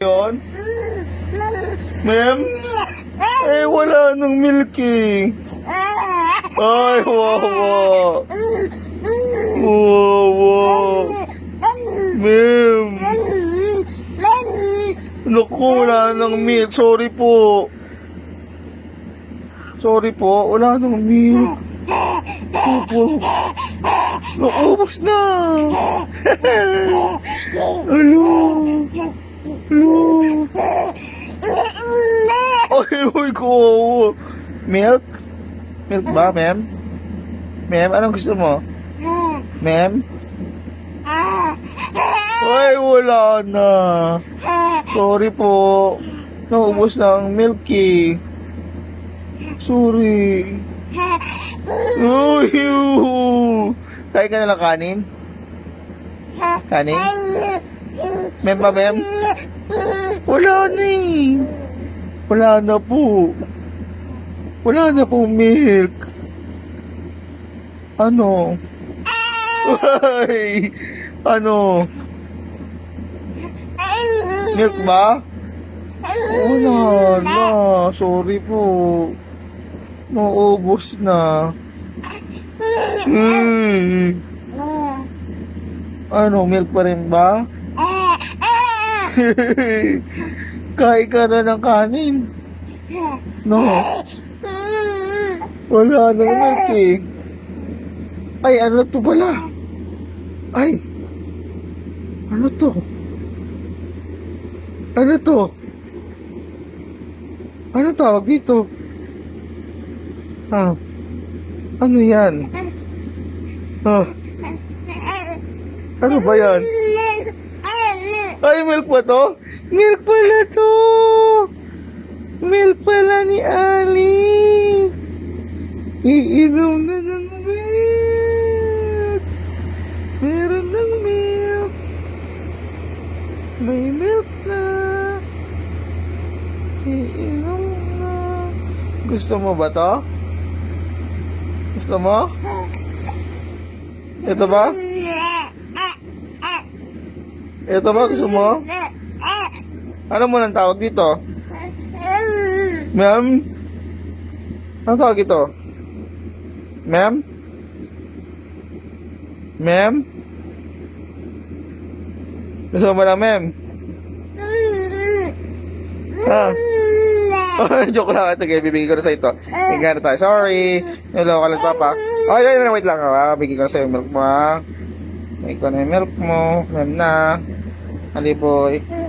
Yun? Ma'am? Eh, wala nang milk eh. Ay, wawa. Wawa. Ma'am. Naku, wala nang milk. Sorry po. Sorry po, wala nang milk. Opo. Naubos na. Alo. Alo. Ay, ko. Milk? Milk ba, ma'am? Ma'am, anong gusto mo? Ma'am? Ay, wala na. Sorry po. Naubos na ang milk eh. Sorry. Uy. Kain ka na lang kanin? Kanin? Ma'am ba, ma'am? Wala na eh. Wala na po. Wala na po milk. Ano? Ay, ano? Milk ba? Wala na. Sorry po. Maubos na. Hmm. Ano, milk pa rin ba? Kain ka na ng kanin. No. Wala na milk eh. Ay, ano to pala? Ay. Ano to? Ano to? Ano tawag dito? Ah. Ano yan? Ah. Ano ba yan? Ay, milk ba to? Milk pala to! Milk pala ni Ali! Iinom na ng milk! Meron ng milk! May milk na! Iinom na! Gusto mo ba to? Gusto mo? Ito ba? Ito ba? Gusto mo? Ano mo nang tawag dito? Ma'am? Ano tawag ito? Ma'am? Ma'am? Gusto mo lang, ma'am? Ha? Joke lang. Ito, okay, bibigyan ko na sa ito. Tingnan na tayo. Sorry. Hello ka lang, papa. Oh, yun, yun, wait lang. Ah. Bigyan ko na sa yung milk mo. ah. Bigyan ko na yung milk mo. Ma'am na. Ali, boy.